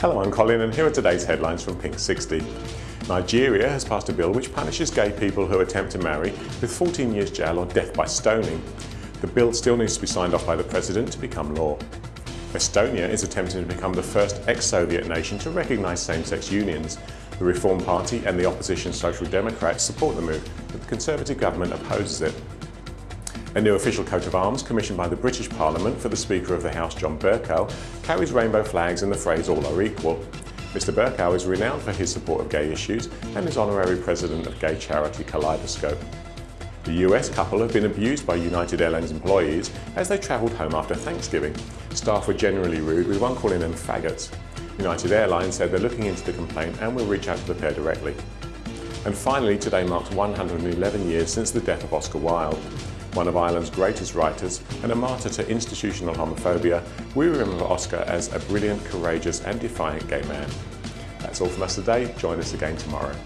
Hello, I'm Colin and here are today's headlines from Pink 60. Nigeria has passed a bill which punishes gay people who attempt to marry with 14 years jail or death by stoning. The bill still needs to be signed off by the President to become law. Estonia is attempting to become the first ex-Soviet nation to recognise same-sex unions. The Reform Party and the opposition Social Democrats support the move, but the Conservative government opposes it. A new official coat of arms commissioned by the British Parliament for the Speaker of the House, John Bercow, carries rainbow flags and the phrase all are equal. Mr Bercow is renowned for his support of gay issues and is honorary president of gay charity Kaleidoscope. The US couple have been abused by United Airlines employees as they travelled home after Thanksgiving. Staff were generally rude, with one calling them faggots. United Airlines said they're looking into the complaint and will reach out to the pair directly. And finally, today marks 111 years since the death of Oscar Wilde one of Ireland's greatest writers and a martyr to institutional homophobia, we remember Oscar as a brilliant, courageous and defiant gay man. That's all from us today. Join us again tomorrow.